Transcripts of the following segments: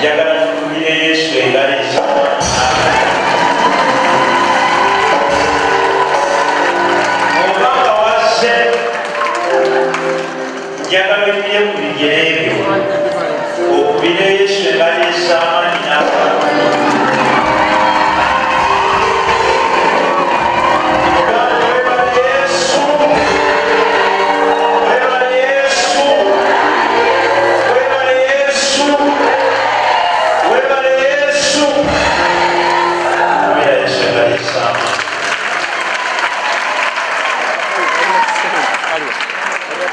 Για τα φίλη, σπίτι, τα να Μόνο τα για τα βιβλία που πηγαίνουν, ο πίτι,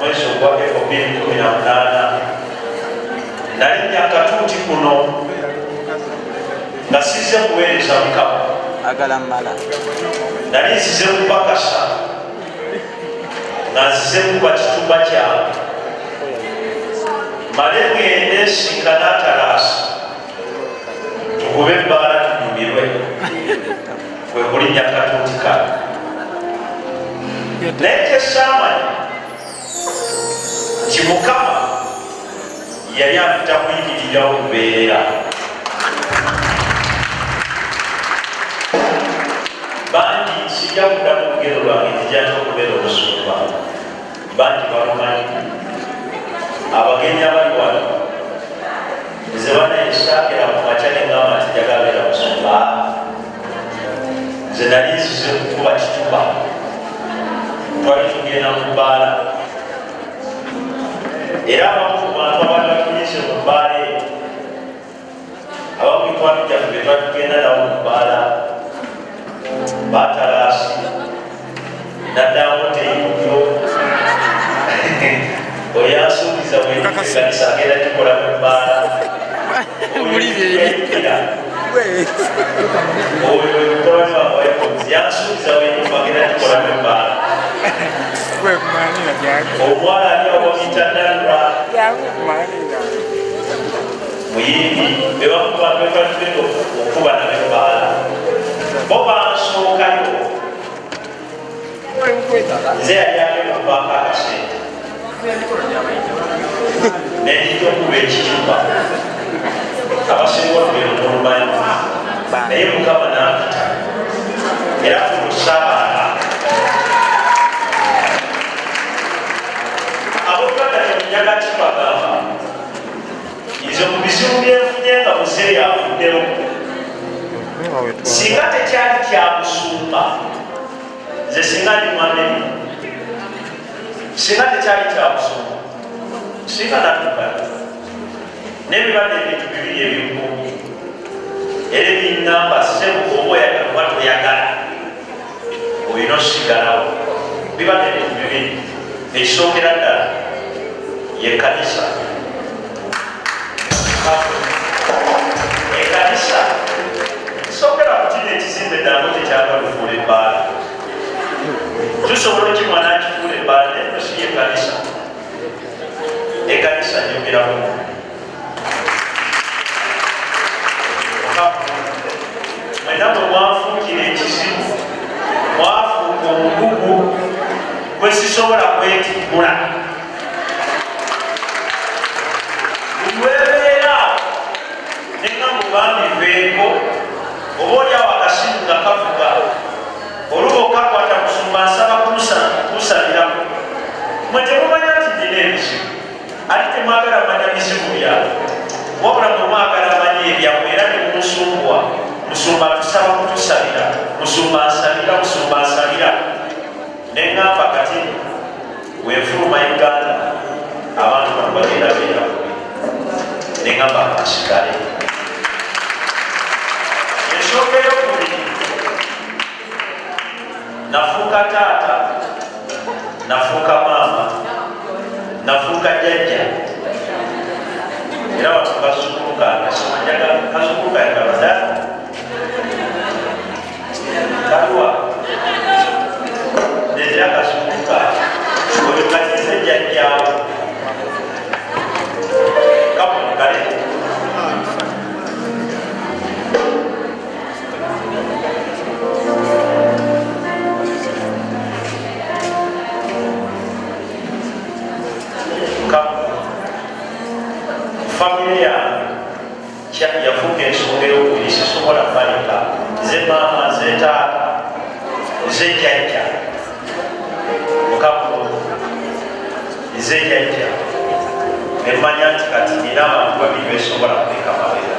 mwezi ogwa efu bbiri kumi na munaana nalinnya akatuuti kuno nga sizze kuweereza mukama agala mmala nali nzize kubakasa nga nzize kuba kitumba kyabe male ngende nsinga naatalaasa tukube ebbaala tunyumirwe kwe kulinnya katuuti kale naye kyesaamanya mukama yali apita kuyimirirawo lubeerera bangi sijja kuddamu lugero lwange nzijjata okubeera omusumba bangi bamumanyi abagenyi abali wano nze banayesakira mu nengamba tijagabeera musumba nze nali nsize kukuba kituba twali tugenda mu bbaala era abamu ku bantu abaali abamumikwano gyaffe be twatugenda nabo mu bbaala oyansuubiza bwekanisa agenda gikola mu oyo yansuubiza bwenyumba agenda gikola mu kwe kumalira gyange omuwala ali owomitanalwa jangu kumalira muyimbi bebakuba bebatuleko okuba nabebaala bo bansookayo nze yali abemubaako akasente nenjija okuba ekiyumba abasinga okubeera omulumayo naye mukama tuddeyo singa tekyali kyabusumba nze singa ndi mwamene singa tekyali kyabusumba singa natugala nebibadde ebintu bibiri ebimu era binamba sebukoba oyagala oba toyagala olina osigalawo bibadde ebintu bibiri ekisookera ddala yekkanisa Thank you. ekyatalufuula ebbaala tusobola okimwana akifuula ebbaala naye nosiya ekanisa ekanisa nyogeramu mwena bwe mwafuukira ekizibu mwafuuka obugugu bwe sisobola kwetimbula buli webeera nenga mubambibeeko obaoliawo akasimu nga kavuga oluba okakwata kusumba nsaba kumusabiramu mwe temumanya nti nina ebizibu ali temwagala manya bizibu byabe wabula mwemwagala manya ebyamwe era nemumusumbwa musumba tusaba kutusabira musumba nsabira musumba nsabira nengamba kati wefuluma uganda abantu bano bagenda beera nengamba kasigaleo faz o pullback, vai certo? ensongero kuli sisobola kubalika zemaama zetaaka zejjajja mukaku zejjajja emanya nti kati era abantu babiri besobola kuleka mabeera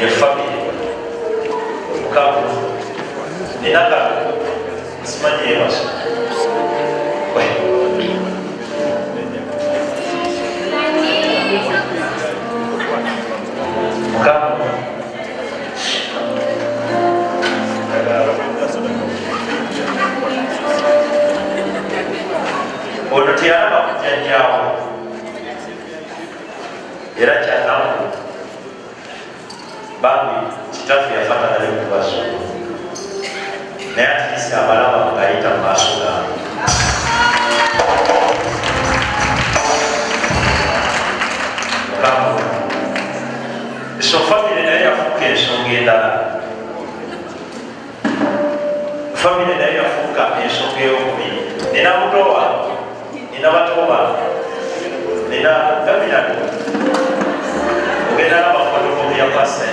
ye famiri mukaku nina kaku simanyi ebasoma bali kitafyapata nali mubasula naye atilisi abalaba ngayita mubasula so fuke naye ngeda ensonga na ya fuka yafuuka ngeo kumi nina nina watowa nina bato bange nina gaminano ogenda nabafotokopi ya pasa